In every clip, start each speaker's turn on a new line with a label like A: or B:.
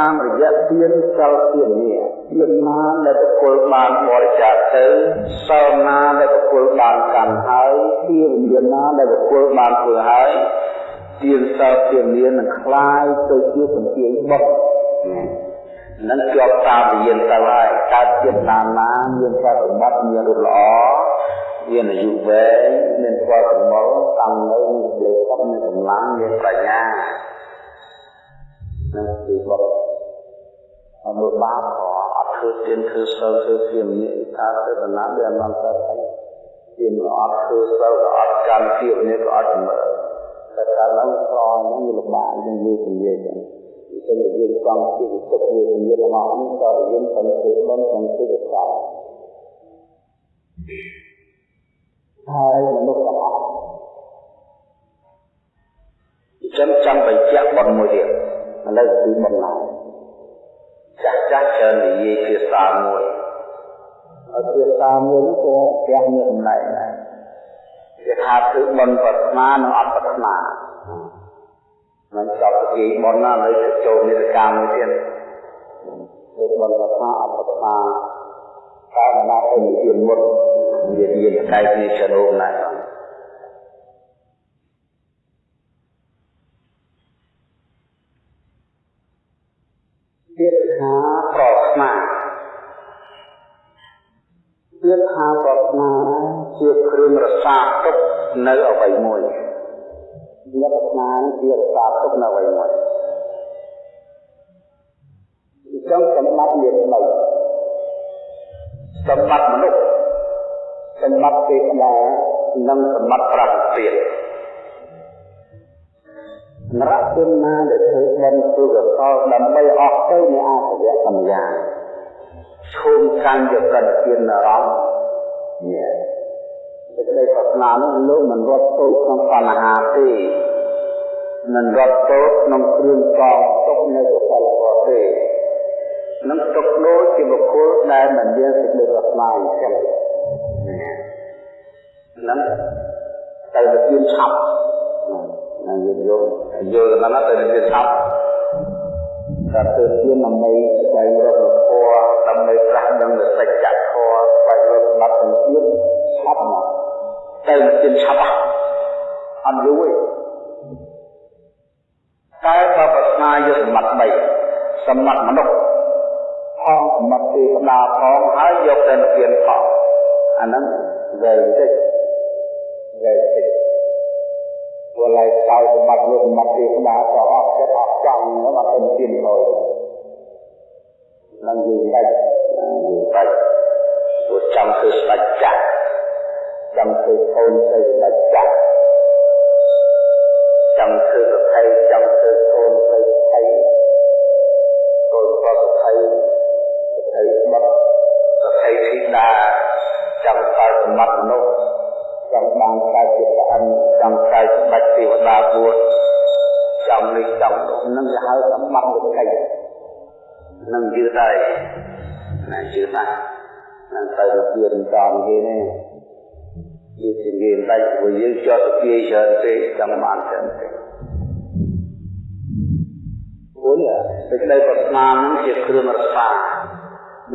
A: តាមរយៈទានសិលទាននេះទានណាដែលបុគ្គលបានបរិច្ចាគទៅសិលណាដែលបុគ្គលបានកាន់ហើយទានមានណាដែលបុគ្គលបានធ្វើហើយទានសិលទាននេះនឹងคล้ายទៅជាពន្ទាយបុត្រនឹងជាប់តាមវិញ្ញាណទៅហើយកើតជាតិតាមណាមានប្រតិបត្តិមានរូបល្អមានអាយុវែងមានផលកម្មលតាំងនៅមានលេខមានកម្លាំងមានបញ្ញានឹងគឺបុ ត្រអនុបាបអត់ធ្វើទានធ្វើសិលធ្វើជាមានថាទៅដំណាំវាអនន្តតែទានអត់ធ្វើសិលអត់កម្មភាពនេះក៏អត់មើលតែកាលឡើងក្រនឹងវាលំបាកនឹងនិយាយចឹងទៅយើងចង់ជាទឹកវានិយាយរបស់នេះក៏យើងទៅធ្វើបំក្នុងទីកសោហើយមនុស្សទាំងអស់ចឹងចង់បញ្ជាក់បនមួយទៀតឥឡូវគឺបំណា ចាស់ចាស់ច្រើននិយាយភាសាមួយហើយភាសាមួយនោះក៏ផ្ទះមានចំណែកដែរគេថាគឺបនប្រាថ្នានិងអត់ប្រាថ្នាមិនចប់ពីបនណាលើចូលនេតកម្មមួយទៀតគឺបនប្រាថ្នាអត់ប្រាថ្នាតែណាទៅជាមុតនិយាយតែគ្នាចរោមណាស់ទៀតថាប្រាថ្នា ទៀតថាប្រាថ្នាជាគ្រឿងរសាទុកនៅអ្វីមួយញាតិស្នាជារសាទុកនៅអ្វីមួយអញ្ចឹងសម្បត្តិមាន3សម្បត្តិមនុស្សសម្បត្តិទេវតានិងសម្បត្តិប្រាជ្ញានរជនណាដែលធ្វើបុណ្យធ្វើកុសលដើម្បីអស់ទៅនៃអសវៈសម្ញាឈោមកាន់យកប្រតិទានអារម្មណ៍នេះ សេចក្តីប្រាថ្នានោះលោកមិនរត់ទៅក្នុងបញ្ហាទេមិនរត់ទៅក្នុងគ្រឿងកងទុកនៅកុសលធម៌ទេនឹងទុកដូចជាបុគ្គលដែលមិនមានសេចក្តីប្រាថ្នាអញ្ចឹងនឹងទៅទៅជឿនឆាប់ណាយើងយកយកដល់ណាទៅជាឆាប់តែទៅជាដើម្បីស្វែងរកធម៌ដើម្បីប្រះដឹងសច្ចធម៌ស្វែងរកសមត្ថភាពឆាប់មកទៅជាឆាប់អត់យូរទេតែបើប្រាថ្នាយកសម្បត្តិ3សម្បត្តិមនុស្សផងសម្បត្តិទេវតាផងហើយយកទៅនិព្វានផងអាហ្នឹងវែងតិចវែងតិចព្រោះឡើយក្រោយសម្បត្តិលោកសម្បត្តិទេវតាក៏អត់ចិត្តអត់ចង់ហ្នឹងអត់ទៅនិព្វានឡើយ នឹងយូរដាច់យូរដាច់ព្រោះចង់ធ្វើស្ដេចចាស់ចង់ធ្វើកូនទៅស្ដេចចាស់ចង់ធ្វើប្រភេទចង់ធ្វើកូនទៅថៃកូនប្រភេទប្រភេទបាត់ប្រភេទធីតាចង់កើតសម្បត្តិមនុស្សចង់បានកើតជាព្រះអិនចង់កើតសម្បត្តិទេវតាពួតចង់នេះចង់នោះនឹងគេហៅសម្បត្តិវិក័យ នឹងយឺតហើយណាយឺតណាស់នឹងទៅរៀនតាមគេនេះវាជាគេដាច់ព្រោះយើងចោតទាយច្រើនពេកចង់បានច្រើនពេកព្រោះសេចក្តីប្រាថ្នានឹងជាគ្រឿងរក្សា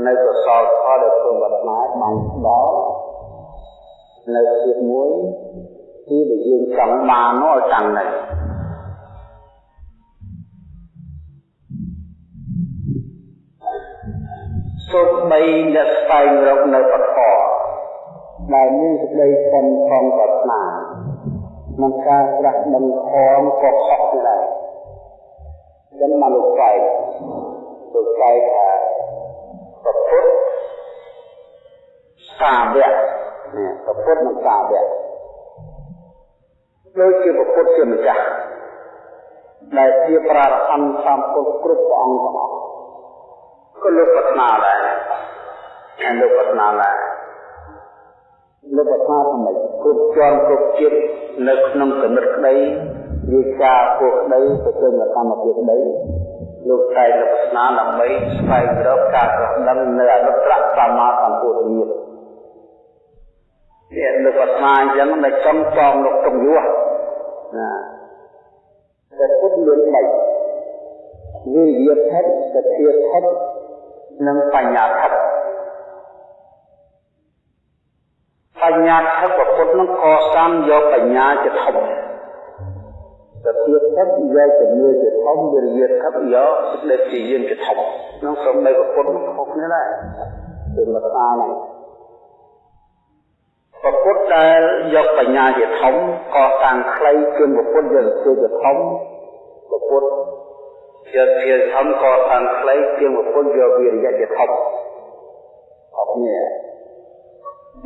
A: នៅកសលផលដែលធ្វើប្រាថ្នាបានដល់នៅជាតិមួយគឺដែលយើងចង់បាននោះឲ្យតាំងនៅ បីអ្នកស្វែងរកនៅបធរដែលមានសេចក្តីខំខំប្រាថ្នាក្នុងការត្រាស់ដឹងខំក៏ខុសដែរចឹងមកលោកចែកលោកចែកថាប្រពុតសាវកនេះប្រពុតនិងសាវកដូចជាប្រពុតជាម្ចាស់ដែលជាប្រារហន្តតាមពុទ្ធគ្រប់ព្រះអង្គទាំងអស់ ក៏លោកប្រាថ្នាដែរហើយលោកប្រាថ្នាដែរលោកប្រាថ្នាថាម៉េចគ្រប់ជាន់គ្រប់ជាតិនៅក្នុងគណិតក្តីវិការពួកក្តីប្រជុំកម្មភាពក្តីលោកតែលក្ខណៈដើម្បីស្វែងរកការប្រដឹងនៅអនុត្រសម្មាសម្ពុទ្ធញាតនេះលោកប្រាថ្នាអញ្ចឹងនៅចំចំលោកតុងយោណាតែពុទ្ធមាន3វិរិយធិសទ្ធាធិ និងបញ្ញាធិបញ្ញាធិពុទ្ធនឹងកសាងយកបញ្ញាជាធំសទ្ធាធិយកជំនឿជាធំវិរិយធិយកសេចក្តីព្យាយាមជាធំនឹងសូមបីពុទ្ធខុសគ្នាដែរគឺមកថាហ្នឹងពុទ្ធដែលយកបញ្ញាជាធំកសាងខ្លីជាងពុទ្ធយកទៅជាធំពុទ្ធ យកជាធំកសាងខ្លីជាងពុទ្ធយកវិរិយជាធំអត់នេះ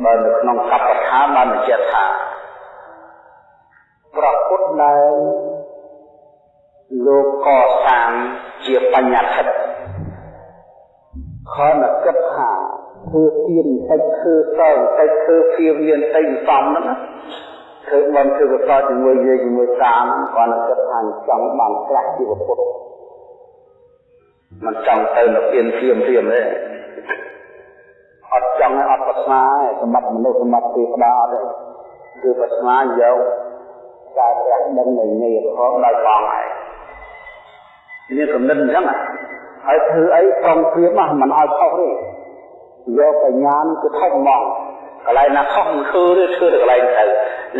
A: បើនៅក្នុងកប្បដ្ឋានបានបញ្ជាក់ថាប្រពុតដែលលោកកសាងជាបញ្ញត្តិខនគិតថាធ្វើទៀនតិចធ្វើសងតិចធ្វើភៀវមានតិចសំហ្នឹងធ្វើបំធ្វើកសលជាមួយយើងជាមួយតាមគាត់គិតថាចង់បានក្រាស់ជីវពុទ្ធ មិនចង់ទៅនៅពៀនភៀមភៀមទេអត់ចង់ឲ្យអត់ប្រាថ្នាទេសម្បត្តិមនុស្សសម្បត្តិទេវតាអត់ទេគឺប្រាថ្នាយកការត្រាស់ដឹងនៃនៃផងដោយផងឯងនេះកំណត់អញ្ចឹងហើយធ្វើអីប្រងព្រៀបមិនឲ្យខុសទេយកបញ្ញានឹងទៅធំហ្មងកន្លែងណាខុសមិនធ្វើទេធ្វើទៅកន្លែងទៅ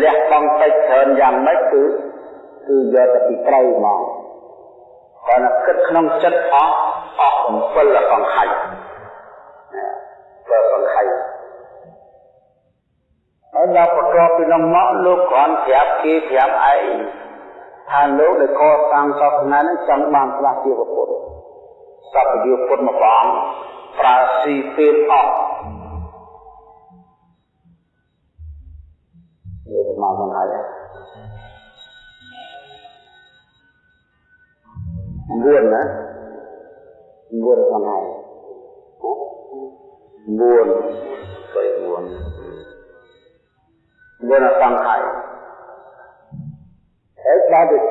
A: លះបង់តិចច្រើនយ៉ាងម៉េចគឺគឺយកទៅពីត្រូវហ្មងគាត់គិតក្នុងចិត្តអស់ អស់7សង្ខ័យបើសង្ខ័យហើយដល់បន្ទាប់ពីនោះមកលោកគ្រាន់ប្រាប់គេប្រាប់ឯងថាលោកដែលកសាងសាសនានឹងចង់បានផ្លាស់ជាពុទ្ធសព្វយុពុទ្ធមកព្រះអង្គប្រើស៊ីពេលអស់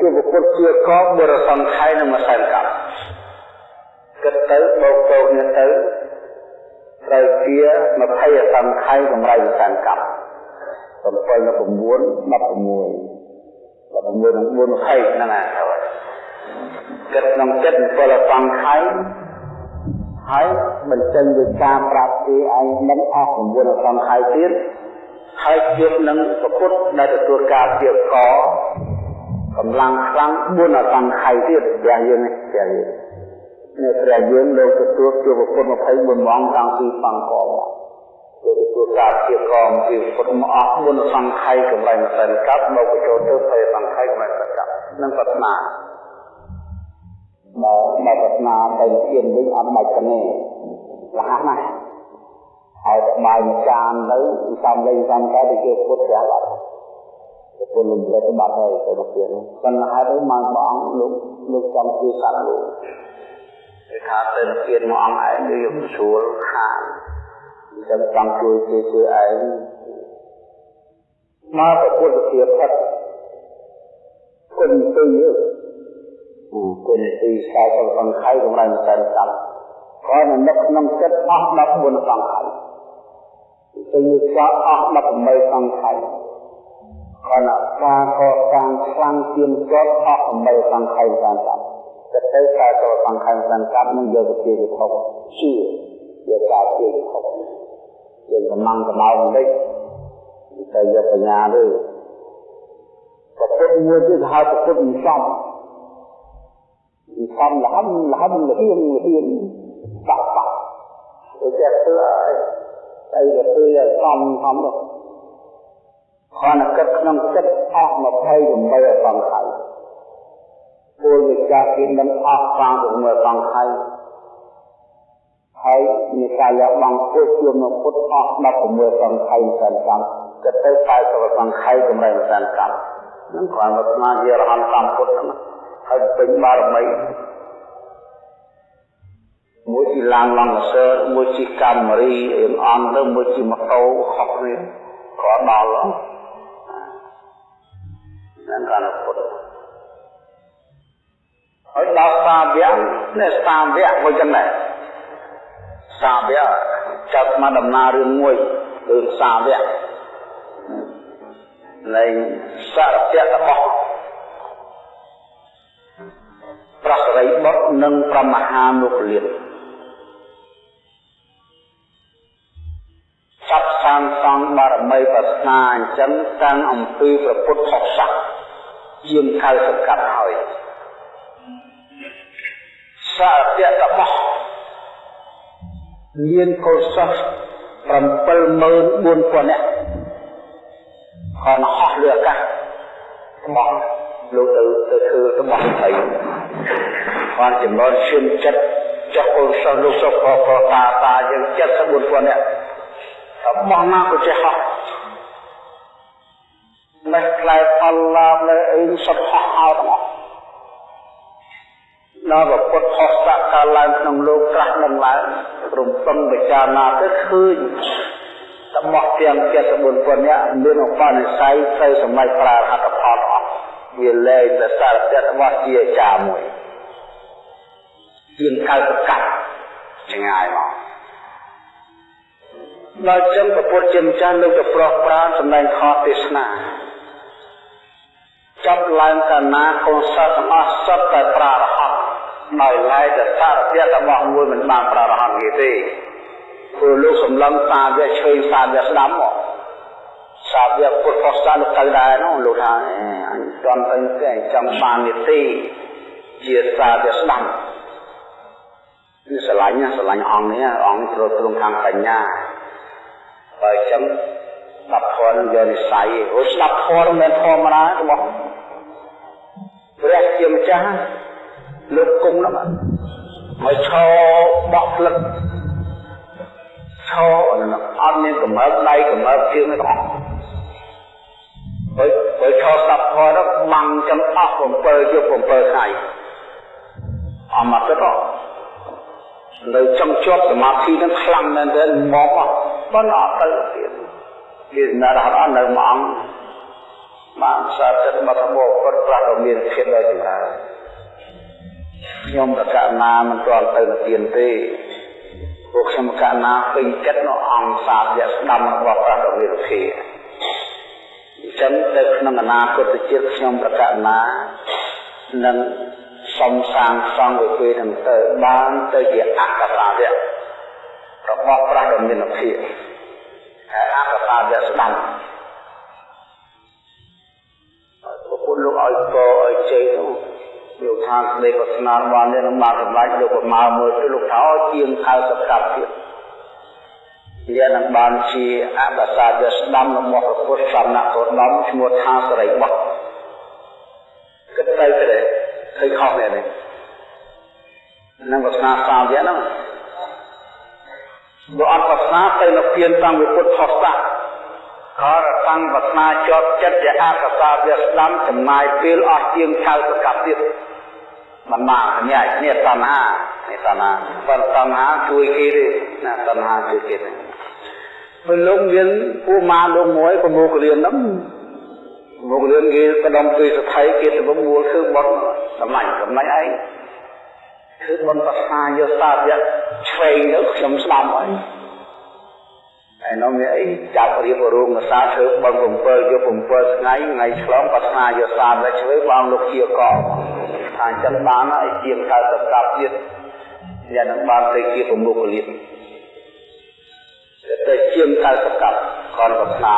A: ជួបពុទ្ធជាកបបរសង្ខ័យនឹងមកសែនកម្មគិតទៅបោកតោគ្នាទៅត្រូវជា20អសង្ខ័យកម្រៃសង្កប់7នៅ9 16 16និង4 20ហ្នឹងណាគិតក្នុងចិត្ត7អសង្ខ័យហើយបញ្ចេញវិការប្រាប់គេឯងមិនអស់9អសង្ខ័យទៀតហើយជួបនឹងប្រពុតដែលទទួលការពីក កម្លាំងខ្លាំង4អសង្ខ័យទៀតយ៉ាងយើងនេះយ៉ាងយើងនៅព្រះយើងលោកទទួលជួបពុទ្ធ24ម៉ោងតាំងពីបង្កមកលោកទទួលការជាកមពីពុទ្ធមកអស់4សង្ខ័យកម្រៃម្សិលកັບមកបញ្ចូលទៅភ័យសង្ខ័យកម្រៃម្សិលកັບនឹងប្រាថ្នាបើបើប្រាថ្នាទៅជៀនវិញអត់បាច់ទេលះណាស់ហើយបាយមួយចានទៅសំលេងសំតែទៅជាពុទ្ធប្រាប់អត់ ពុទ្ធលំលេចបាត់ហើយទៅទៅទៀតប៉ុន្តែហើយមកបងលោកលោកចង់ជួយកាត់លោកគេថាទៅនិព្វានមួយអង្គឯងគឺយកស្រួលខាងអញ្ចឹងចង់ជួយគេជួយឯងមកប្រពុទ្ធភាពផិតគុណទីគុណទីខ្សែសង្ខ័យកម្រៃសែនកម្មក៏នៅក្នុងចិត្តអស់14សង្ខ័យទីខ្សែអស់18សង្ខ័យ ខណៈការកសាងខ្លាំងទៀនជាប់អស់8សង្ខ័យតាមកម្មចិត្តទៅការតសង្ខេបសង្កត់នឹងយកទៅជាវិភពជឿយកការជាវិភពយើងកំងកំដៅបន្តិចតែយកបញ្ញាទេប្រពុតមួយទៀតហៅប្រពុតមិនសមមិនសមលហំលហំលហៀងលហៀងបាក់បាក់ទៅចេះធ្វើអីតែទៅធ្វើឲ្យសមសមទៅ ខនគិតក្នុងចិត្តអស់28អសង្ខ័យពលវិចាគិនឹងអស់ខាងរមើសង្ខ័យហើយនិកាយបងពុទ្ធជាមកពុទ្ធអស់16សង្ខ័យសិនកម្មគិតទៅ40សង្ខ័យកម្រៃសិនកម្មនឹងគ្រាន់តែស្មារតីរហន្តតាមពុទ្ធហ្នឹងហើយពេញបារមីមួយជាឡានឡង់សើមួយជាកាមេរីអៀងអន់ទៅមួយជាម៉ូតូខុសគ្នាក៏ដល់ ហ្នឹងកាលពុទ្ធហើយដល់សាវៈនេះសាវៈមួយចំណែកសាវៈចាប់មកដំណើររឿងមួយគឺសាវៈនៃសារពៈរបស់ប្រសរិរីបុត្រនិងប្រមហាមុគលានចាប់សាងសង់បារមីប្រាថ្នាអញ្ចឹងតាំងអំពីព្រះពុទ្ធសាសនា ជាង90កាត់ហើយសាធៈរបស់មានកុសល74000នាក់ còn ហោះលើអាកាសរបស់លោកទៅទៅធ្វើរបស់ស្អីគាត់ចំណន់ឈាមចិត្តចុះកូនសិស្សលោកសុខក៏ក៏តាតាយើង74,000នាក់របស់ណាក៏ចេះហោះ មិនខ្លាយផលឡាបលើអីសុខហោះអោទាំងអស់ដល់ពុទ្ធហស្តកាលឡើងក្នុងលោកត្រាស់នឹងឡើងរំពឹងពិចារណាទៅឃើញរបស់ទាំង74,000នាក់មានឧបនិស្ស័យទៅសម្រេចប្រារហត្ថផលអស់វាលែងតែសារពៈរបស់ជាចាមួយជាង90កាត់ឆ្ងាយមកដល់ចឹងពពុទ្ធជាម្ចាស់លោកទៅប្រោះប្រានសម្ដែងខទេសនា ចាប់ឡើងកាលណាកូនសិស្សទាំងអស់សុទ្ធតែប្រារហ័តដោយឡែកតែសារពៈរបស់មួយមិនបានប្រារហ័តទេព្រោះលោកសម្លឹងសាវៈឆ្វេងសាវៈស្ដាំមកសាវៈពុទ្ធសាសនាទៅដែរនោះលោកថាអញចង់ទៅតែចង់បាននីតិជាសាវៈស្ដាំនេះស្រឡាញ់ណាស្រឡាញ់អង្គនេះអង្គត្រូវទ្រង់ខាងបញ្ញាបើអញ្ចឹងស្ដាប់ធម៌នឹងយកនិស័យអូស្ដាប់ធម៌មិនមែនធម្មតារបស់ ព្រះជាម្ចាស់លោកគង់នោះមកឈរបោះផ្លឹកឈរអត់មានកម្រើកដៃកម្រើកជើងទេបងបើបើឈរស្ដាប់ធម៌ទៅបាំងចឹងអស់7យប់7ថ្ងៃអមតទៅនៅចង់ជាប់សមាធិនឹងខ្លាំងមែនទែនមកអស់ប៉ុន្តែអត់ទៅទៀតវាណារហ័តនៅមួយអង្គ បានសារចិត្តមកមកគាត់ប្រាស់មានភាពដល់ចម្រើនខ្ញុំប្រកាសណាមិនទាន់ទៅនិទានទេពួកខ្ញុំកណាពេញចិត្តនៅអង្គសាទយស្ដាំរបស់ព្រះរវិរភាអញ្ចឹងទៅក្នុងអនាគតជាតិខ្ញុំប្រកាសណានឹងសំសាងសង់វិពេនឹងទៅបានទៅជាអកតាវៈរបស់ព្រះរវិរភាហើយអកតាវៈស្ដាំពុ លោកឲ្យកឲ្យជ័យនោះលោកថាស្ដីក៏ស្នាបាននេះនឹងបានសម្រេចលោកប្រមាមើលទៅលោកថាជាង90កាប់ទៀតវានឹងបានជាអបសាទស្ដាំរបស់ព្រះពុទ្ធសំណាក់គោដំឈ្មោះថាសរិបុត្រគិតទៅទៅឃើញខុសមែនទេនឹងវាសនាសាវៈហ្នឹងបើអត់វាសនាទៅនៅពៀនតាមវិពុទ្ធហស្តៈក៏ រតាំងវាសនាជាប់ចិត្តជាអកសាវៈស្ដាំចំណាយពេលអស់ជាង90កាប់ទៀតមិនបាននេះនេះតណ្ហានេះតណ្ហាប៉ុន្តែតណ្ហាជួយគេទេណាតណ្ហាជួយគេទេពេលលោកមានពូម៉ាលោកមួយប្រមូលរៀនហ្នឹងមករៀនគេកដំពីសថៃគេទៅមូលគឺបត់សម្លាញ់សម្លាញ់ឯងគឺបន់ប្រសាយោសាយៈឆ្វេងទៅខ្ញុំស្ដាប់ហើយ ហើយនោះមានអីចាប់រៀបរោងភាសាធ្វើបង7យក7ថ្ងៃថ្ងៃឆ្លងប្រសាយោសាតែឆ្វេងបងលោកជាកថាអញ្ចឹងបានហើយជាង90កាប់ទៀតយ៉ាងនឹងបានទៅជាប្រមុខលៀបទៅជាង90កាប់ខនប្រស្នា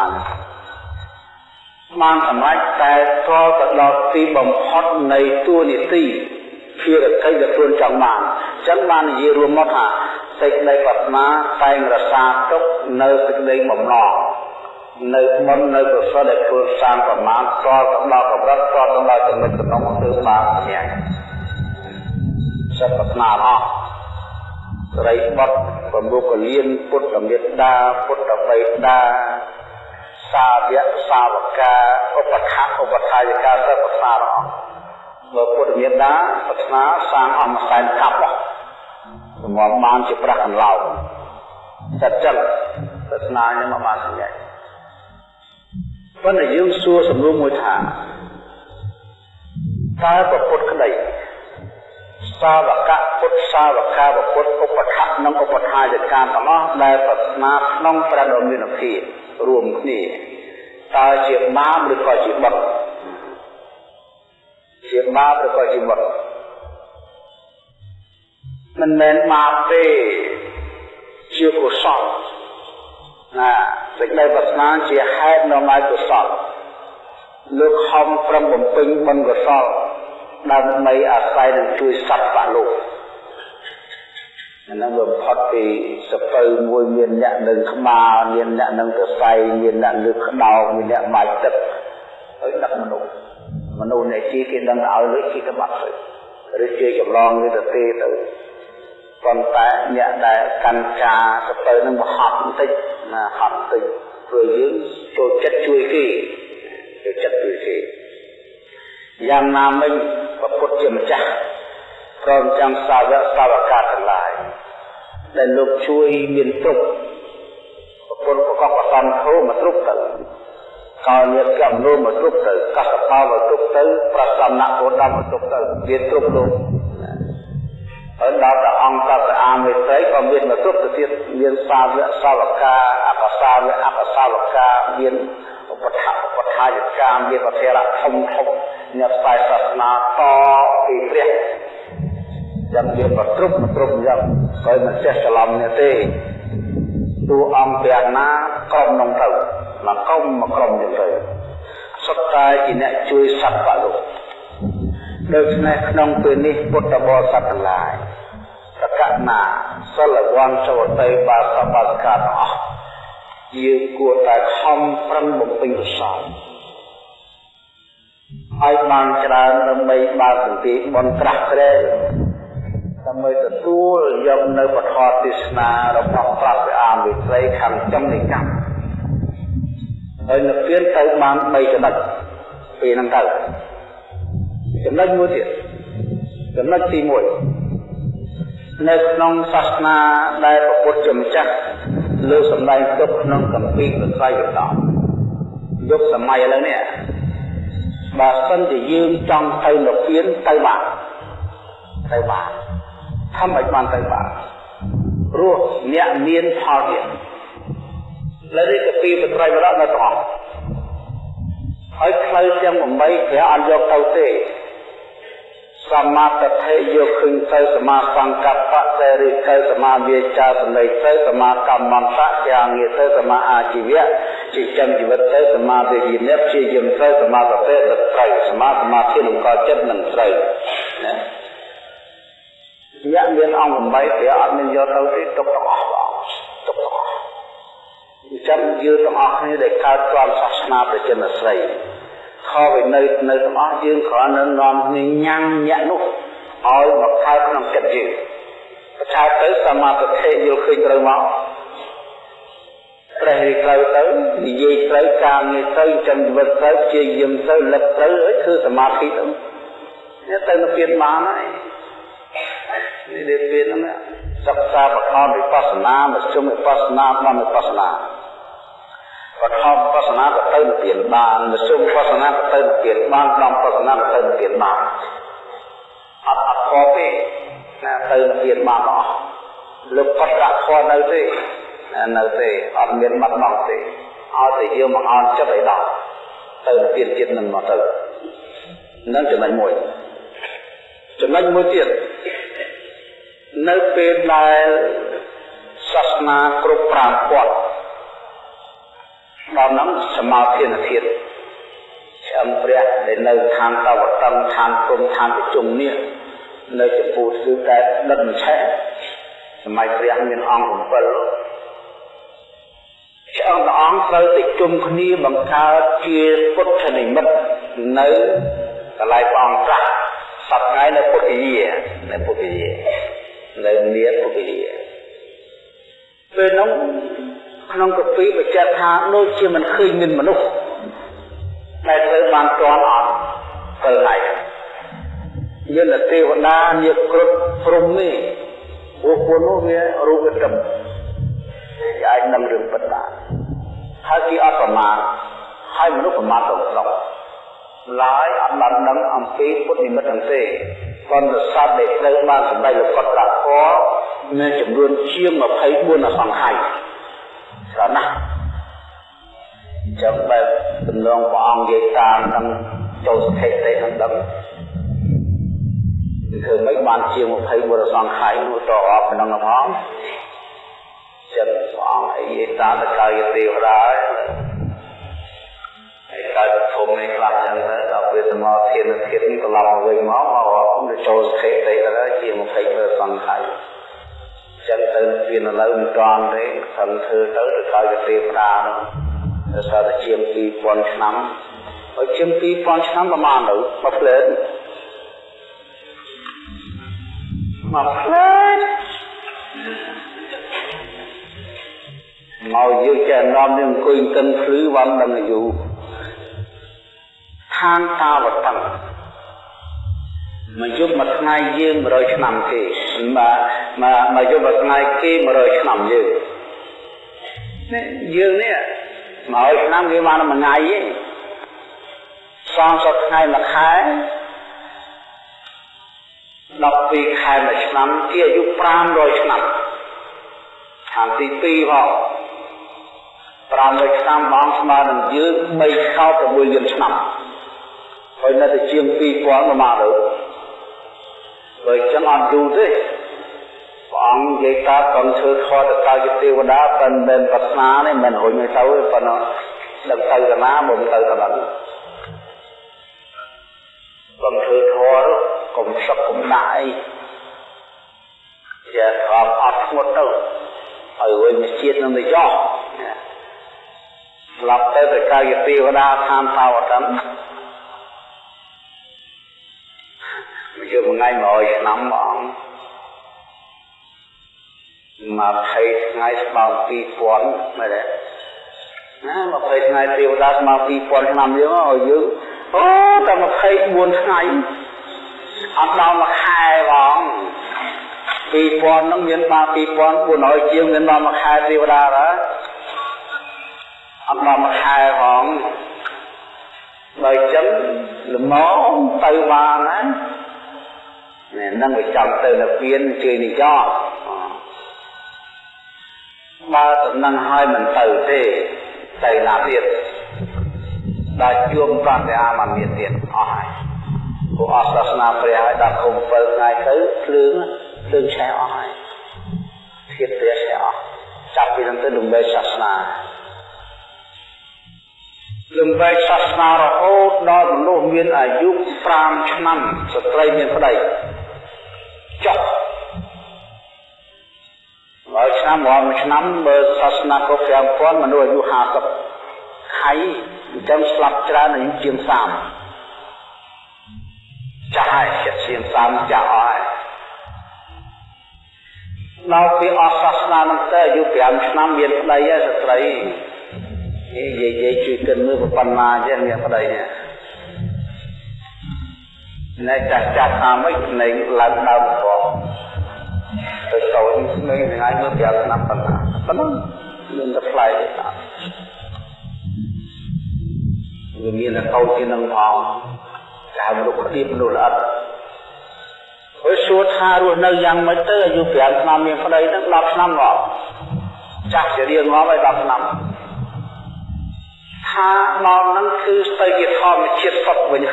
A: បានសម្រេចតែស្គាល់ទៅដល់ទីបំផុតនៃទួនាទីភារកិច្ចដែលខ្លួនចង់បានអញ្ចឹងបាននិយាយរួមមកថាសេចក្តីប្រាថ្នាតែងរក្សាទុក នៅសេចក្តីបំណងនៅមុននៅកុសលដែលខ្លួនសាងប្រមាណស្គាល់ទៅដល់កម្រិតស្គាល់ទៅដល់ចំណុចចំណងគឺបានញ៉ាំសិទ្ធិប្រាថ្នាអស់ស្រីបុត្រប្រមុខលៀនពុទ្ធមេត្តាពុទ្ធបិតាសាវកសាវកាឧបថៈឧបថាយកាសិទ្ធិប្រាថ្នាអស់បើពុទ្ធមេត្តាប្រាថ្នាសាងអមសែនកាប់សម្រាប់បានជាប្រាក់កន្លោ សិទ្ធិចឹងប្រាថ្នានេះមកបានសម្រេចប៉ុន្តែយើងសួរសំណួរមួយថាតើប្រពុតក្តីសាវកពុទ្ធសាវកាពុទ្ធឧបថៈនិងឧបថាយកាទាំងអស់ដែលប្រាថ្នាក្នុងព្រះដ៏មានភាពរួមគ្នាតើជាបាបឬក៏ជាបុត្រជាបាបឬក៏ជាបុត្រមិនមែនបាបទេ ជាកុសលណាសេចក្តីប្រាថ្នាជាហេតុនាំឲ្យកុសលលោកខំប្រឹងបំពេញបុណ្យកុសលដើម្បីអាស្រ័យនឹងជួយសត្វបលោកអានឹងបំផុតពីសពៅមួយមានអ្នកនឹងក្បាលមានអ្នកនឹងសរសៃមានអ្នកលើកក្តោបមានអ្នកបាច់ទឹកហើយដឹកមនុស្សមនុស្សអ្នកជីគេដឹងឲ្យលើជីទៅបាត់ទៅឬជាចម្លងវាទៅទេទៅ ប៉ុន្តែអ្នកដែលកាន់ការសពៅនឹងបហត់បន្តិចណាហត់បន្តិចព្រោះយើងចូលចិត្តជួយគេចូលចិត្តជួយគេយ៉ាងណាមិញពុទ្ធជាម្ចាស់ព្រមទាំងសាវកសាវកាទាំងឡាយដែលលោកជួយមានទុកប្រពន្ធប្រកបប្រសំធោមកគ្រប់ទៅកោញាតកម្មនោះមកគ្រប់ទៅកសបោមកគ្រប់ទៅប្រសំណៈពោដំមកគ្រប់ទៅមានគ្រប់លោក ហើយដល់ព្រះអង្គតស្អាមេត្រីក៏មានមកគ្រប់ទៅទៀតមានសាវកសាវកាអបសាវកអបសាវកាមានឧបថឧបថាយកាមានពធរៈធំធំអ្នកផ្សាយសាសនាតពីព្រះចាំយើងក៏គ្រប់គ្រប់យ៉ាងហើយមិនចេះច្រឡំនេះទេតួអង្គព្រះណាក្រុមនោះទៅមកក្រុមមកក្រុមទៀតទៅសុទ្ធតែជាអ្នកជួយសត្វបលោកដូច្នេះក្នុងពេលនេះពុទ្ធបរិស័ទទាំងឡាយ សកណាសិលវង្សវតីបាសបាសកាទាំងអស់យើងគួរតែខំប្រឹងបំពេញកុសលឲ្យបានច្រើនដើម្បីបើកសន្តិបនត្រាស់ក្រែដើម្បីទទួលយកនៅពធទេសនារបស់ព្រះព្រះអាមិត្រីខាងចំនៃកម្មហើយនិព្វានទៅបាន3ចំណុចពេលហ្នឹងទៅចំណុចមួយទៀតចំណុចទី1 នៅក្នុងសាសនាដែលព្រះពុទ្ធជាម្ចាស់លើសម្ដែងទុកក្នុងកម្ពីព្រះត្រៃបិដកយុគសម័យឥឡូវនេះបើសិនជាយើងចង់ទៅនិព្វានទៅបានទៅបានធ្វើឲ្យបានទៅបានព្រោះអ្នកមានផលទៀតលើនេះកាពីបត្រៃបរៈនៅទាំងអស់ហើយផ្លូវទាំង8ព្រះអត់យកទៅទេ សមាទិដ្ឋិយកឃើញទៅសមាសង្កប្បសេរីទៅសមាវាចាសម្លេចទៅសមាកម្មន្តៈយ៉ាងងារទៅសមាអាជីវៈចិញ្ចឹមជីវិតទៅសមាវិរិយៈព្យាយាមទៅសមាសតិទៅត្រូវសមាសមាធិនឹងកចិត្តនឹងត្រូវណាញាក់មានអង្គ8ព្រះអត់មានយកទៅទេទុកទាំងអស់បងទុកទាំងអស់អញ្ចឹងយើងទាំងអស់គ្នាដែលកើតក្រមសាសនាប្រជានស្រី ខវិនៅនៅទាំងអស់យើងគ្រាន់តែនាំគ្នាញ៉ាំញាក់នោះឲ្យមកកើតក្នុងចិត្តយើងប្រឆាទៅសមាធិយល់ឃើញត្រូវមកព្រះរីត្រូវទៅនិយាយត្រូវការងារត្រូវចិញ្ចឹមជីវិតត្រូវជាយាមទៅលឹកត្រូវឲ្យធ្វើសមាធិទៅនេះទៅនៅពៀនបានហើយនេះដែលពៀនហ្នឹងសិក្សាបឋមវិបស្សនាមជ្ឈមវិបស្សនាបានវិបស្សនា បឋមវិបស្សនាក៏ទៅនិព្វានបានមជ្ឈមវិបស្សនាក៏ទៅនិព្វានបានក្រុមវិបស្សនាក៏ទៅនិព្វានបានអត់អត់ខុសទេណាទៅនិព្វានបានអស់លោកបត្រខុសនៅទេនៅទេអត់មានបាត់បង់ទេឲ្យតែយើងមកអន់ចិត្តឲ្យដល់ទៅនិព្វានជាតិនឹងមកទៅនឹងចំណុចមួយចំណុចមួយទៀតនៅពេលដែលសាសនាគ្រប់5ពាត់ ដល់នឹងសមាធិនធាតុឆ្អឹងព្រះដែលនៅឋានតវតឹងឋានព្រំឋានប្រជុំនេះនៅចំពោះគឺតែដិតមិនឆេះសម័យព្រះមានអង្គ7ឆ្អឹងព្រះអង្គត្រូវតែជុំគ្នាបង្កើតជាពុទ្ធនិមិត្តនៅកន្លែងព្រះអង្គត្រាស់សប្តាហ៍នៅពុទ្ធយានៅពុទ្ធយានៅនាពុទ្ធយាពេលនោះ ក្នុងកពីបញ្ជាក់ថាដូចជាមិនឃើញមានមនុស្សដែលត្រូវបានតន់អត់ទៅហើយយន្តទេវតានាគគ្រប់ព្រំនេះព្រោះពួកនោះវារូបទឹកគេអាចនឹងរឿងពិតបានហើយគេអត់ប្រមាទហើយមនុស្សប្រមាទទៅស្រុកឡើយអត់បានដឹងអំពីពុទ្ធនិមិត្តទាំងទេប៉ុន្តែសត្វដែលត្រូវបានសម្ដែងលោកត្រាស់ធម៌មានចំនួនជាង24អសង្ខ័យ ស្រណះចាំបែបទំនងព្រះអង្គនិយាយតាមនឹងចូលស្ថិតិនឹងដឹងធ្វើមិនបានជាង20បុរសង្ខ័យនោះតអបក្នុងផងចឹងព្រះអង្គអីតាតកាយទេវតាហើយកាយធំនេះខ្លះចឹងទៅដល់ពេលសមាធិធានធាតុនេះត្រឡប់មកវិញមកមកចូលស្ថិតិទៅជា20បុរសង្ខ័យ ចឹងទៅវានៅលើមិនតាន់ទេខំធ្វើទៅទៅកាយទេវតានោះដល់សារតែជាង2000ឆ្នាំហើយជាង2000ឆ្នាំប្រហែលទៅមកផ្លែមកផ្លែមកយើងចេះនាំនឹងអង្គុយកិនភ្លឺវ៉ាន់ដឹងអាយុឋានតាវតੰ មកយប់មួយថ្ងៃយើង100ឆ្នាំគេមកមកមកយប់មួយថ្ងៃគេ100ឆ្នាំយើងនេះយើងនេះ100ឆ្នាំគេបានមួយថ្ងៃទេសងសថ្ងៃមួយខែ12ខែមួយឆ្នាំជាអាយុ500ឆ្នាំខាងទី2ផង500ឆ្នាំបងស្មើនឹងយើង3ខោ6លានឆ្នាំហើយនៅតែជាង2000ប្រមាណទៅ បើចឹងអត់យូរទេព្រះអង្គនិយាយថាកុំធ្វើខតកាយទេវតាប៉ុន្តែប្រស្នានេះមិនរុញទៅទេប៉ុន្តែដឹងទៅតាណាមកទៅតាបាត់កុំធ្វើធរកុំសឹកកុំដាក់អីជាអត់អត់ធ្ងត់ទៅហើយវិញជាតិនឹងទៅយោស្លាប់ទៅទៅកាយទេវតាឋានតាវតੰ មកយកមួយថ្ងៃ100ឆ្នាំបង20ថ្ងៃស្មើ2000មែនទេណា20ថ្ងៃទេវតាស្មើ2000ឆ្នាំយើងឲ្យយើងអូតែ24ថ្ងៃអត់ដល់មួយខែបង2000ហ្នឹងមានបាន2400ជាងមានដល់មួយខែទេវតាដែរអត់ដល់មួយខែផងបើអញ្ចឹងល្មមទៅបានណា នេះនឹងវាចាំទៅនៅពៀនជឿនិយោបើដំណឹងឲ្យមិនទៅទេទៅណាទៀតដល់ជួមប្រតិអាមិនមានទៀតអស់ហើយពួកអសាសនាព្រះឲ្យដល់គុំ7ថ្ងៃទៅភ្លើងភ្លើងឆេះអស់ហើយធាតព្រះឆេះអស់ចាប់ពីនឹងទៅលំបែសាសនាលំបែសាសនារហូតដល់មនុស្សមានអាយុ5ឆ្នាំស្ត្រីមានប្តី ចុះហើយឆ្នាំរាល់មួយឆ្នាំបើសាសនាគ្រប់5000មនុស្សអាយុ50ខៃអញ្ចឹងស្លាប់ច្រើនអាយុជាង30ចាស់ហើយចិត្តជាង30ចាស់អស់ហើយដល់ពីអស់សាសនានឹងទៅអាយុ5ឆ្នាំមានប្តីហើយស្ត្រីនិយាយនិយាយជួយគិតមើលប៉ុណ្ណាចេះមានប្តីនេះ ណែចាស់ចាស់ថាម៉េចនៃឡើងដើមផងទៅតូចនៅថ្ងៃមើលប្រាប់ឆ្នាំប៉ុណ្ណាប៉ុណ្ណឹងមានតែផ្លែទេតាវាមានតែតូចជាងនឹងផងតែមនុស្សគៀបមនុស្សល្អិតហើយសួរថារស់នៅយ៉ាងម៉េចទៅអាយុ5ឆ្នាំមានប្តីនឹង10ឆ្នាំមកចាស់ជារៀងមកហើយ10ឆ្នាំថាមកនឹងគឺស្ទើរជាធម្មជាតិសុទ្ធវិញ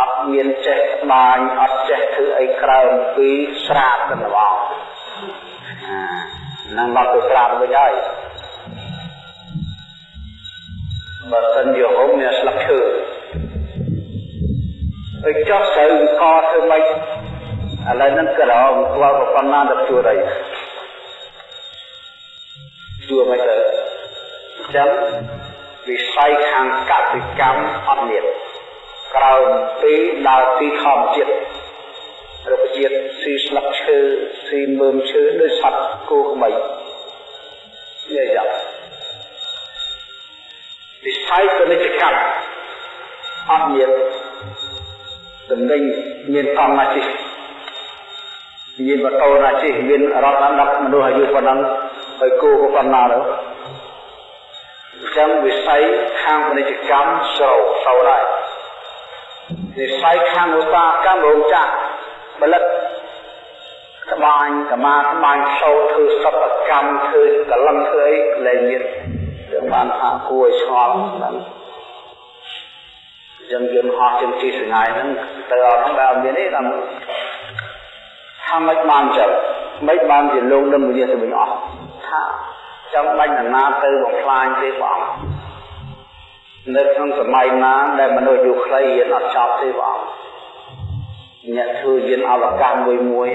A: អត់មានចេះបាញអត់ចេះធ្វើអីក្រៅពីស្រាបទៅបងនឹងមកទៅស្រាបវិញហើយបើសិនជាហុំមានស្លឹកឈើទៅចោះទៅកធ្វើម៉េចឥឡូវហ្នឹងក្រោមស្គាល់ប៉ុណ្ណាទៅជួរអីជួរមិនទៅអញ្ចឹងវិស័យខាងកសិកម្មអត់មាន ក្រោមពីដើរទីធម្មជាតិរុក្ខជាតិស៊ីស្លឹកឈើស៊ីមើមឈើដូចសត្វគោក្បីនេះយ៉ាងវិស័យពាណិជ្ជកម្មអត់មានតំណែងមានកង់ណាជិះមានម៉ូតូណាជិះមានរថអានដាក់មនុស្សអាយុប៉ុណ្ណឹងហើយគោក៏ប៉ុណ្ណាទៅអញ្ចឹងវិស័យខាងពាណិជ្ជកម្មស្រោសោដែរ វិស័យខាងឧស្សាហកម្មរោងចក្រផលិតក្បាញ់កមាក្បាញ់សោធ្វើសិប្បកម្មធ្វើកលឹងធ្វើអីលែងមានយើងបានថាគួរឲ្យឆ្ងល់ហ្នឹងអចឹងយន្តហោះជិះជិះសងាយហ្នឹងទៅអត់ហ្នឹងដែលមានទេតាមថាមិនបានចឹងមិនបានជាលោកនឹងវិញ្ញាទៅវិញអស់ថាចាំបាច់ណាទៅបំផ្លាញទេព្រះអង្គ នៅក្នុងសម័យណាដែលមនុស្សយូរខ្លីរៀនអត់ចប់ទេព្រះអង្គអ្នកធ្វើយានអវកាសមួយមួយ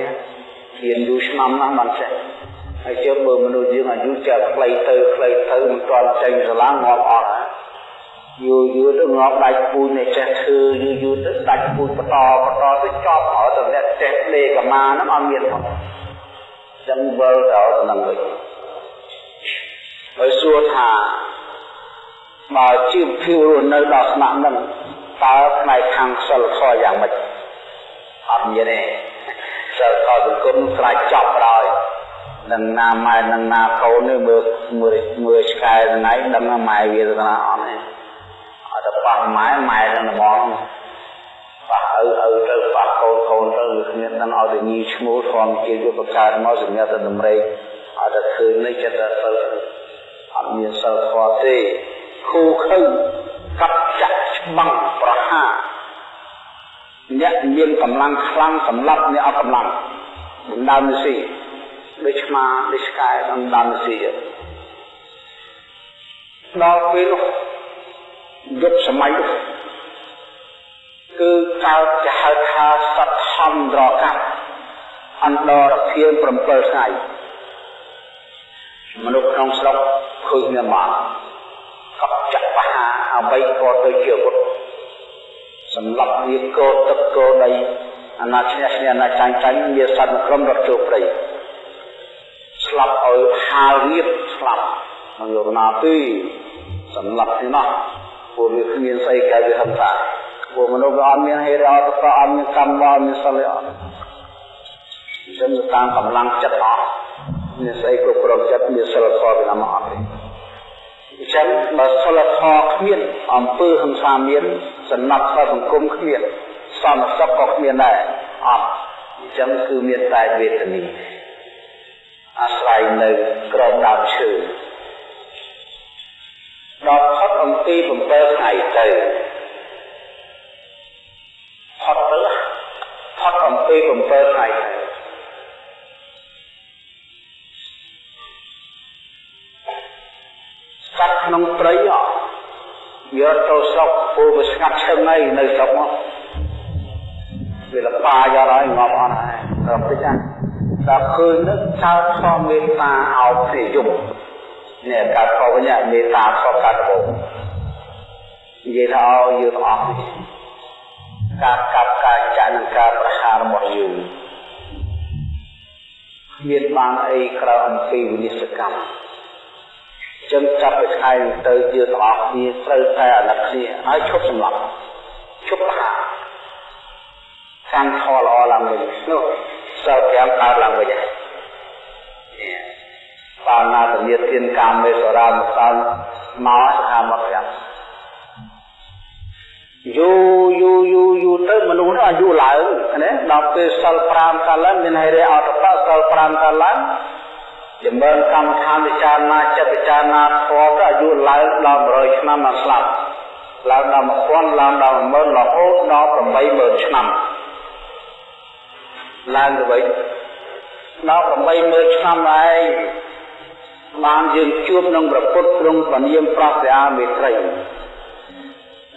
A: រៀនយូរឆ្នាំណាស់បានចេះហើយជើមើលមនុស្សយើងអាយុចេះខ្លីទៅខ្លីទៅមិនទាន់ចេញស្រឡាងងាប់អត់យូរយូរទៅងាប់ដាច់ពូជអ្នកចេះធ្វើយូរយូរទៅដាច់ពូជបន្តបន្តទៅចប់ហើយទៅអ្នកចេះលេកមាហ្នឹងអត់មានផងចឹងវិលដល់នឹងវិញហើយសួរថា បើជីវភាពរស់នៅដល់ស្នាក់នឹងតើផ្នែកខាងសិលធម៌យ៉ាងម៉េចអត់មានទេសិលធម៌សង្គមខ្លាចចប់ដល់នឹងណាម៉ែនឹងណាកូននេះមើលមើលមើលឆ្កែថ្ងៃដឹងថាម៉ែវាទៅណាអត់ទេអត់ទៅប៉ះម៉ែម៉ែនឹងហ្មងប៉ះឪឪទៅប៉ះកូនកូនទៅគ្មានដឹងឲ្យទៅញីឈ្មោះធម្មជាតិវាបង្កើតមកសម្រាប់ទៅតម្រេកអត់ទៅឃើញនេះចិត្តតែសិលអត់មានសិលធម៌ទេ គូខឹងកាប់ចាក់ច្បាំងប្រហារអ្នកមានកម្លាំងខ្លាំងសម្រាប់អ្នកអត់កម្លាំងបណ្ដាលនេះស៊ីដូចឆ្មាដូចឆ្កែដំដាំស៊ីដល់ពេលនោះយុគសម័យនោះគឺកើតជាហៅថាសត្វហំត្រកាប់អន្តរភាព7ថ្ងៃមនុស្សក្នុងស្រុកឃើញមានមកកັບចាក់បហា អ្វីក៏ទៅជាពុទ្ធសម្រាប់វាកោទឹកកោដីអាណាឈ្នះឈ្នះអាណាចាញ់ចាញ់មានសត្វក្រុមរត់ចូលព្រៃស្លាប់ឲ្យហាលរៀបស្លាប់មិនយកណាទេសម្លាប់ទីនោះពួកវាគ្មានស្អីកែវាហឹមតាពួកមនុស្សវាអត់មានហេតុអត់ក៏អត់មានកម្មអត់មានសិលអត់អញ្ចឹងតាមកម្លាំងចិត្តអត់មានស្អីគ្រប់គ្រងចិត្តមានសិលធម៌វាមកអត់ទេ អញ្ចឹងបើសិលធម៌គ្មានអំពើហិង្សាមានសំណាប់សង្គមគ្មានសន្តិសុខក៏គ្មានដែរអត់អញ្ចឹងគឺមានតែវេទនីអាស្រ័យនៅក្រោមដើមឈើដល់ផុតអំពី7ថ្ងៃទៅផុតទៅផុតអំពី7ថ្ងៃទៅ ក្នុងព្រៃអត់យកទៅស្រុកពូវាស្ងាត់ឈឹងហើយនៅស្រុកមកវាលបាយកហើយងាប់អត់ហើយដល់តិចណាដល់ឃើញនឹងចោតខំមេត្តាអោបគ្នាយំនេះការខវិញមេត្តាខកកាត់ដំបូងនិយាយថាឲ្យយើងអស់ការកាប់ការចាក់និងការប្រហាររបស់យើងមានបានអីក្រៅអំពីវិនិស្សកម្ម ចឹងចាប់ពីថ្ងៃនេះទៅយើងទាំងអស់គ្នាត្រូវតែអាណិតគ្នាហើយឈប់សម្លាប់ឈប់ប្រហារកាន់ខល្អឡើងវិញនោះសិល5កើតឡើងវិញហើយបាណាទនិទានកាមេសរាមកដល់មកថាមក5យូយូយូយូទៅមនុស្សអាយុឡើងណាដល់ពេលសិល5កើតឡើងមានហេតុអត់បសិល5កើតឡើង ចម្រើនកម្មដ្ឋានពិចារណាចិត្តពិចារណាធម៌ទៅអាយុឡើងដល់100ឆ្នាំមកស្លាប់ឡើងដល់1000ឡើងដល់10000រហូតដល់80000ឆ្នាំឡើងទៅវិញដល់80000ឆ្នាំឯងបានយើងជួបនឹងប្រពុតទ្រង់ពនាមប្រសិអាមេត្រី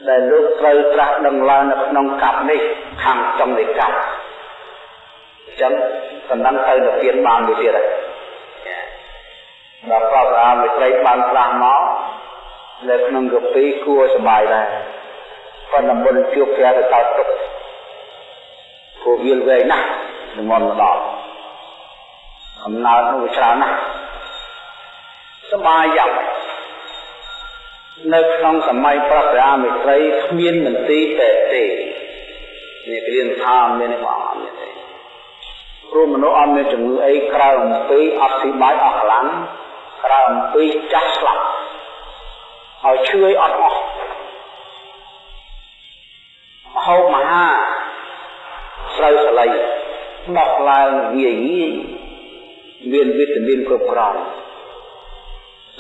A: ដែលលោកត្រូវត្រាស់ដឹងឡើងនៅក្នុងកັບនេះខាងចំនៃកັບអញ្ចឹងសំដៅទៅទៅទៀតបានមួយទៀតហើយ ដល់ប្រសិអាមេត្រីបានត្រាស់មកនៅក្នុងកពីគួរសบายដែរប៉ុន្តែមុនជួបព្រះទៅតើទុកព្រោះវាលវែងណាស់និមន្តមកដល់អំណើតនោះវាច្រើនណាស់សបាយយ៉ាងនៅក្នុងសម័យប្រតិអាមេត្រីគ្មានមន្ទីរពេទ្យទេនេះគ្រានថាមានទេបងអត់មានទេព្រោះមនុស្សអត់មានជំងឺអីក្រៅអំពីអត់ស៊ីបាយអស់កម្លាំង ក្រៅអំពីចាស់ស្លាប់ហើយឈឺអត់អស់ហូបមហាស្រូវសលៃដោះឡើងងាយងាយមានវីតាមីនគ្រប់គ្រាន់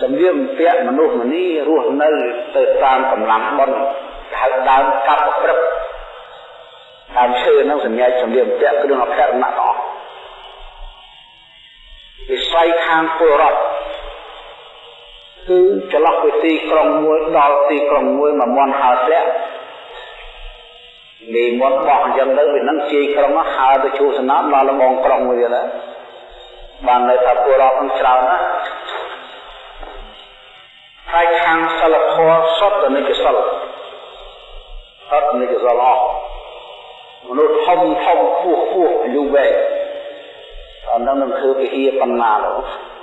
A: សម្លៀកបំពាក់មនុស្សម្នីរស់នៅទៅតាមកម្លាំងបុណ្យឋហៅដើមកាប់ប្រព្រឹត្តដើមឈើហ្នឹងសញ្ញាសម្លៀកបំពាក់គ្រឿងអភ័យរណៈទាំងអស់វិស័យខាងពលរដ្ឋ គឺចន្លោះពីទីក្រុងមួយដល់ទីក្រុងមួយមួយមន់ហើធ្លាក់នេះមន់បោះអញ្ចឹងទៅវានឹងជាយក្រុងហើទៅជួសនាមដល់លំងក្រុងមួយទៀតណាបាននៅថាពលរដ្ឋនឹងច្រើនណាស់ហើយខាងសិលធម៌សុទ្ធតែនិច្ចសិលសុទ្ធនិច្ចសិលអស់មនុស្សធំធំខ្ពស់ខ្ពស់អាយុវែងអត់នឹងនឹងធ្វើវិហារប៉ុណ្ណាទៅហើ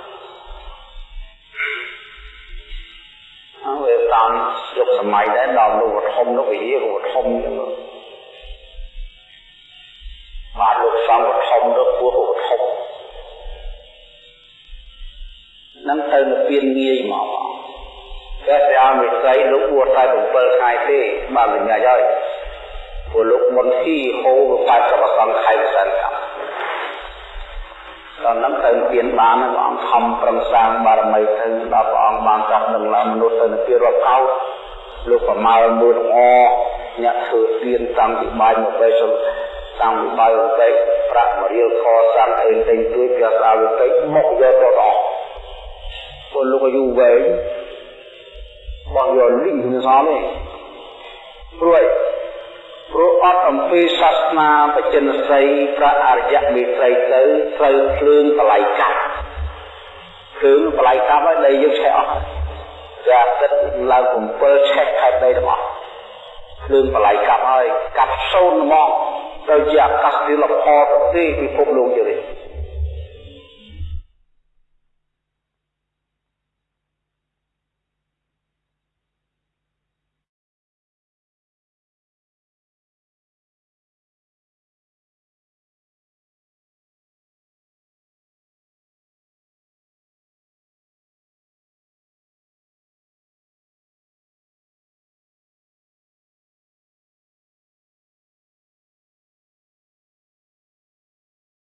A: តាមយុគសម័យដែរដល់លោកធំលោកវិហារលោកធំចឹងបាទលោកសំធំលោកពោះលោកធំនឹងទៅនៅពៀនងាយមកតែស្អាមិស័យលោកបួសតែ7ខែទេបានវិញ្ញាហើយព្រោះលោកមុនទីហូរទៅ80សង្ខ័យសែនកម្ម ដល់នឹងទៅពៀនបានព្រះអង្គខំប្រឹងសាងបារមីទៅដល់ព្រះអង្គបានចាស់នឹងឡើងមនុស្សទៅនៅពីរាប់កោលោកប្រមាលមួយល្អអ្នកធ្វើទៀនតាំងពីបាយមកពេលសុតាំងពីបាយបន្តិចប្រាក់មួយរៀលខសាំអីទិញជួយព្រះសាវិតិចមកយកទៅអស់ពលលោកអាយុវែងមកយកលីងទៅសមទេព្រួយ ព្រោះអត់អំពីសាសនាបច្ចិនសីព្រះអរិយមេត្រីទៅត្រូវភ្លើងបល័យកាប់ភ្លើងបល័យកាប់ហើយដែលយើងឆេះអស់ចាទឹកឡើង7ឆេះខែដីទាំងអស់ភ្លើងបល័យកាប់ហើយកាប់សូនហ្មងទៅជាអាកាសធាតុលផលប្រទេសពិភពលោកជានេះ